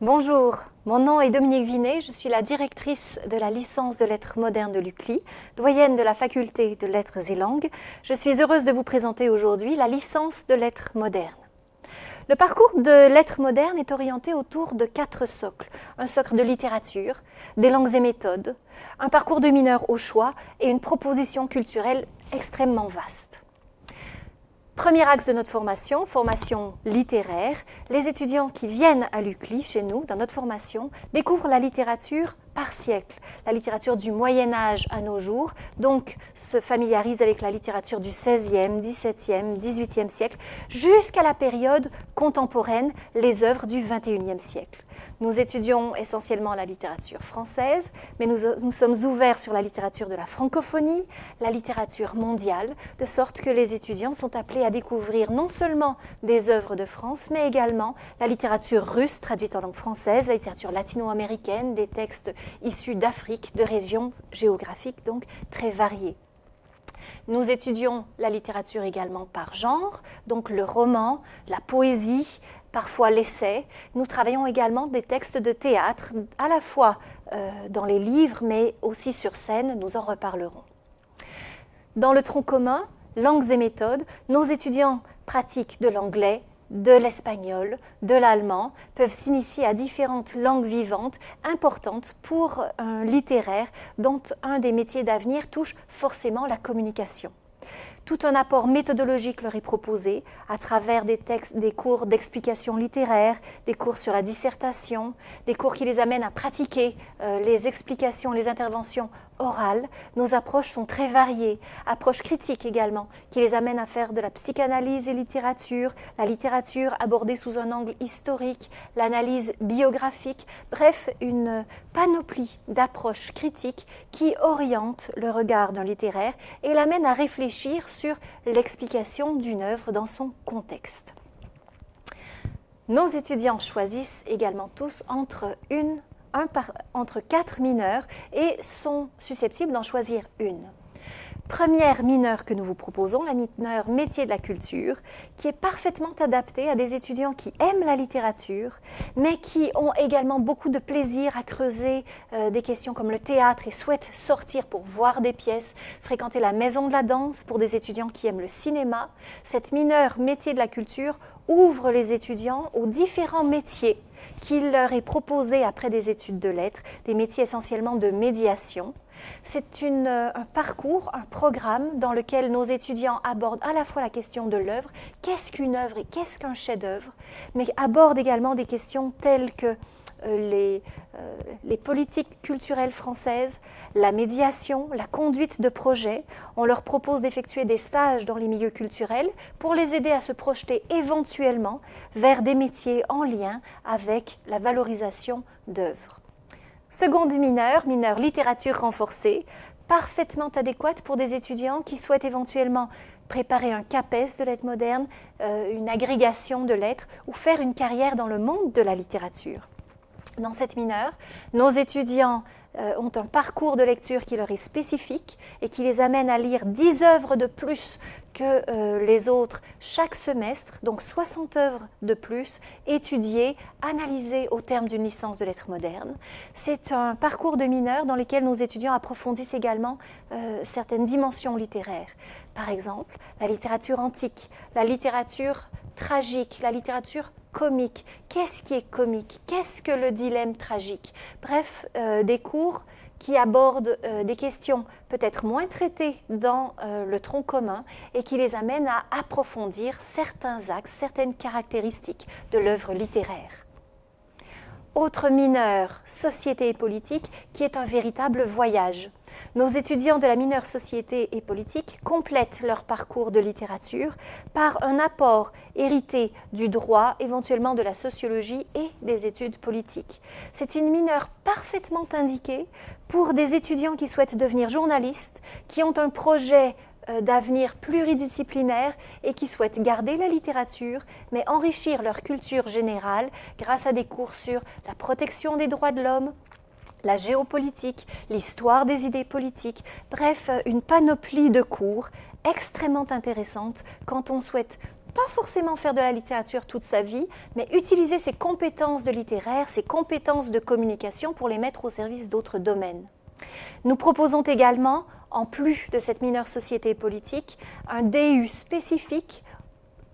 Bonjour, mon nom est Dominique Vinet, je suis la directrice de la licence de lettres modernes de l'UCLI, doyenne de la faculté de lettres et langues. Je suis heureuse de vous présenter aujourd'hui la licence de lettres modernes. Le parcours de lettres modernes est orienté autour de quatre socles. Un socle de littérature, des langues et méthodes, un parcours de mineurs au choix et une proposition culturelle extrêmement vaste. Premier axe de notre formation, formation littéraire. Les étudiants qui viennent à l'UCLI, chez nous, dans notre formation, découvrent la littérature par siècle, la littérature du Moyen Âge à nos jours, donc se familiarisent avec la littérature du XVIe, XVIIe, XVIIIe siècle, jusqu'à la période contemporaine, les œuvres du XXIe siècle. Nous étudions essentiellement la littérature française, mais nous, sommes ouverts sur la littérature de la francophonie, la littérature mondiale, de sorte que les étudiants sont appelés à découvrir non seulement des œuvres de France, mais également la littérature russe traduite en langue française, la littérature latino-américaine, des textes issus d'Afrique, de régions géographiques donc très variées. Nous étudions la littérature également par genre, donc le roman, la poésie, parfois l'essai. Nous travaillons également des textes de théâtre, à la fois euh, dans les livres, mais aussi sur scène, nous en reparlerons. Dans le tronc commun, langues et méthodes, nos étudiants pratiquent de l'anglais, de l'espagnol, de l'allemand, peuvent s'initier à différentes langues vivantes importantes pour un littéraire dont un des métiers d'avenir touche forcément la communication. Tout un apport méthodologique leur est proposé à travers des, textes, des cours d'explication littéraire, des cours sur la dissertation, des cours qui les amènent à pratiquer euh, les explications, les interventions Nos approches sont très variées, approches critiques également, qui les amènent à faire de la psychanalyse et littérature, la littérature abordée sous un angle historique, l'analyse biographique, bref, une panoplie d'approches critiques qui orientent le regard d'un littéraire et l'amènent à réfléchir sur l'explication d'une œuvre dans son contexte. Nos étudiants choisissent également tous entre, une, un par, entre quatre mineurs et sont susceptibles d'en choisir une première mineure que nous vous proposons, la mineure métier de la culture, qui est parfaitement adaptée à des étudiants qui aiment la littérature, mais qui ont également beaucoup de plaisir à creuser euh, des questions comme le théâtre et souhaitent sortir pour voir des pièces, fréquenter la maison de la danse pour des étudiants qui aiment le cinéma. Cette mineure métier de la culture ouvre les étudiants aux différents métiers qu'il leur est proposé après des études de lettres, des métiers essentiellement de médiation. C'est euh, un parcours, un programme dans lequel nos étudiants abordent à la fois la question de l'œuvre, qu'est-ce qu'une œuvre et qu'est-ce qu'un chef-d'œuvre, mais abordent également des questions telles que euh, euh, les, politiques culturelles françaises, la médiation, la conduite de projets. On leur propose d'effectuer des stages dans les milieux culturels pour les aider à se projeter éventuellement vers des métiers en lien avec la valorisation d'œuvres. Seconde mineure, mineure littérature renforcée, parfaitement adéquate pour des étudiants qui souhaitent éventuellement préparer un CAPES de lettres modernes, euh, une agrégation de lettres ou faire une carrière dans le monde de la littérature. Dans cette mineure, nos étudiants ont un parcours de lecture qui leur est spécifique et qui les amène à lire 10 œuvres de plus que euh, les autres chaque semestre, donc 60 œuvres de plus, étudiées, analysées au terme d'une licence de lettres modernes. C'est un parcours de mineurs dans lequel nos étudiants approfondissent également euh, certaines dimensions littéraires. Par exemple, la littérature antique, la littérature tragique, la littérature comique. Qu'est-ce qui est comique? Qu'est-ce que le dilemme tragique? Bref, euh, des cours qui abordent euh, des questions peut-être moins traitées dans euh, le tronc commun et qui les amènent à approfondir certains axes, certaines caractéristiques de l'œuvre littéraire. Autre mineur, société et politique, qui est un véritable voyage. Nos étudiants de la mineure société et politique complètent leur parcours de littérature par un apport hérité du droit, éventuellement de la sociologie et des études politiques. C'est une mineure parfaitement indiquée pour des étudiants qui souhaitent devenir journalistes, qui ont un projet d'avenir pluridisciplinaire et qui souhaitent garder la littérature, mais enrichir leur culture générale grâce à des cours sur la protection des droits de l'homme, la géopolitique, l'histoire des idées politiques, bref, une panoplie de cours extrêmement intéressante quand on souhaite pas forcément faire de la littérature toute sa vie, mais utiliser ses compétences de littéraire, ses compétences de communication pour les mettre au service d'autres domaines. Nous proposons également, en plus de cette mineure société politique, un DU spécifique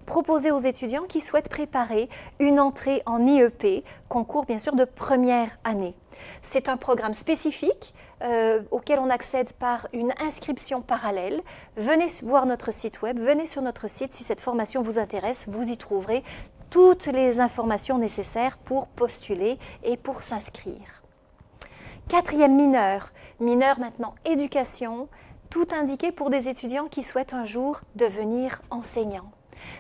proposé aux étudiants qui souhaitent préparer une entrée en IEP, concours bien sûr de première année. C'est un programme spécifique euh, auquel on accède par une inscription parallèle. Venez voir notre site web, venez sur notre site si cette formation vous intéresse, vous y trouverez toutes les informations nécessaires pour postuler et pour s'inscrire. Quatrième mineur, mineur maintenant éducation, tout indiqué pour des étudiants qui souhaitent un jour devenir enseignants.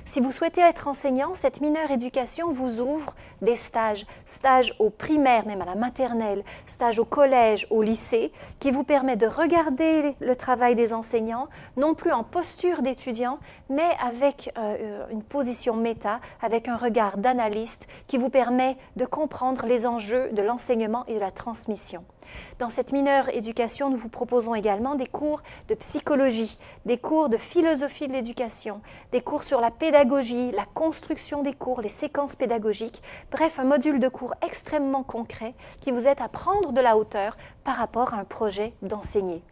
Si vous souhaitez être enseignant, cette mineure éducation vous ouvre des stages, stages au primaire, même à la maternelle, stages au collège, au lycée, qui vous permet de regarder le travail des enseignants, non plus en posture d'étudiant, mais avec euh, une position méta, avec un regard d'analyste qui vous permet de comprendre les enjeux de l'enseignement et de la transmission. Dans cette mineure éducation, nous vous proposons également des cours de psychologie, des cours de philosophie de l'éducation, des cours sur la pédagogie, la construction des cours, les séquences pédagogiques, bref, un module de cours extrêmement concret qui vous aide à prendre de la hauteur par rapport à un projet d'enseigner.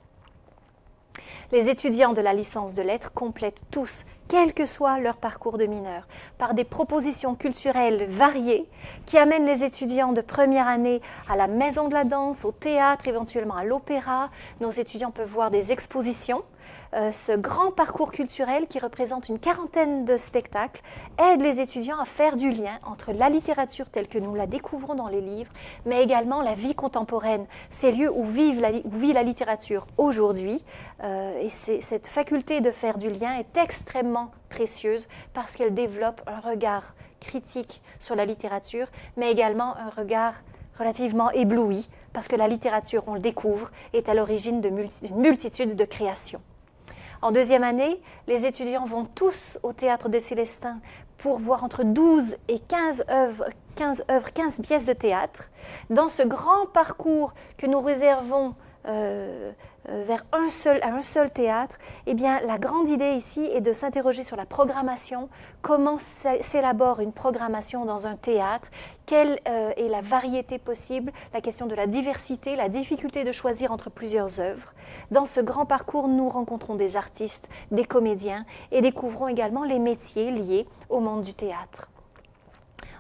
Les étudiants de la licence de lettres complètent tous quel que soit leur parcours de mineur, par des propositions culturelles variées qui amènent les étudiants de première année à la maison de la danse, au théâtre, éventuellement à l'opéra. Nos étudiants peuvent voir des expositions ce grand parcours culturel qui représente une quarantaine de spectacles aide les étudiants à faire du lien entre la littérature telle que nous la découvrons dans les livres, mais également la vie contemporaine, ces lieux où, vit la littérature aujourd'hui. Euh, et cette faculté de faire du lien est extrêmement précieuse parce qu'elle développe un regard critique sur la littérature, mais également un regard relativement ébloui, parce que la littérature, on le découvre, est à l'origine d'une multitude de créations. En deuxième année, les étudiants vont tous au Théâtre des Célestins pour voir entre 12 et 15 œuvres, 15 œuvres, 15 pièces de théâtre. Dans ce grand parcours que nous réservons euh, euh, vers un seul, théâtre, eh bien, la grande idée ici est de s'interroger sur la programmation, comment s'élabore une programmation dans un théâtre, quelle euh, est la variété possible, la question de la diversité, la difficulté de choisir entre plusieurs œuvres. Dans ce grand parcours, nous rencontrons des artistes, des comédiens et découvrons également les métiers liés au monde du théâtre.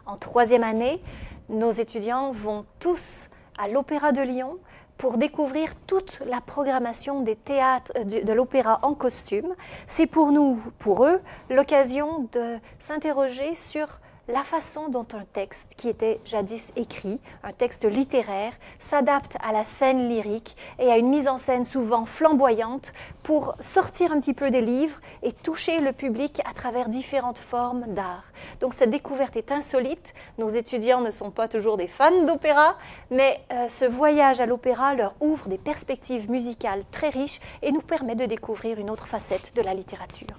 En troisième année, nos étudiants vont tous à l'Opéra de Lyon pour découvrir toute la programmation des théâtres, euh, de, l'opéra en costume. C'est pour nous, pour eux, l'occasion de s'interroger sur la façon dont un texte qui était jadis écrit, un texte littéraire, s'adapte à la scène lyrique et à une mise en scène souvent flamboyante pour sortir un petit peu des livres et toucher le public à travers différentes formes d'art. Donc cette découverte est insolite. Nos étudiants ne sont pas toujours des fans d'opéra, mais euh, ce voyage à l'opéra leur ouvre des perspectives musicales très riches et nous permet de découvrir une autre facette de la littérature.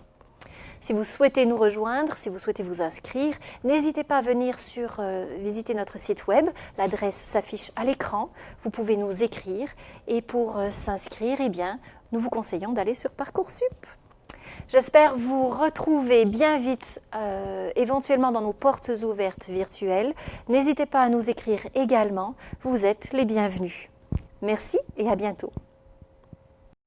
Si vous souhaitez nous rejoindre, si vous souhaitez vous inscrire, n'hésitez pas à venir sur, euh, visiter notre site web. L'adresse s'affiche à l'écran. Vous pouvez nous écrire. Et pour euh, s'inscrire, eh bien, nous vous conseillons d'aller sur Parcoursup. J'espère vous retrouver bien vite, euh, éventuellement dans nos portes ouvertes virtuelles. N'hésitez pas à nous écrire également. Vous êtes les bienvenus. Merci et à bientôt.